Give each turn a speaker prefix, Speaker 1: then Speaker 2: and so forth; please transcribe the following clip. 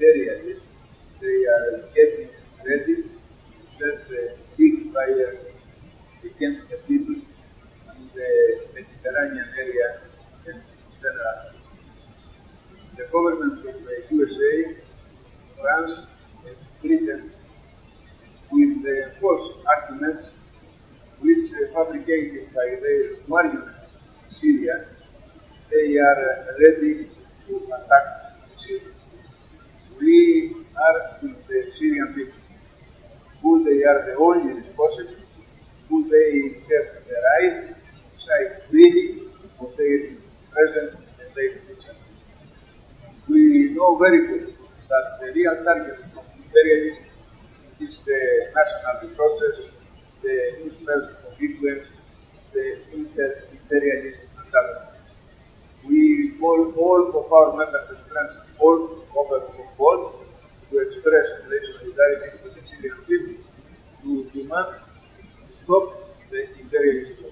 Speaker 1: imperialists, they are getting ready to set a big fire against the people in the Mediterranean area general. The governments of the USA, France, and Britain, with the false arguments which are fabricated by their marionettes in Syria, they are ready to attack Syria. We are Syrian people, who they are the only responsible, who they have the right to decide freely of their present and their future. We know very well that the real target of imperialism is the national resources, the instruments of influence, the inter-imperialist mentality. We call all of our members and friends all solidarity with the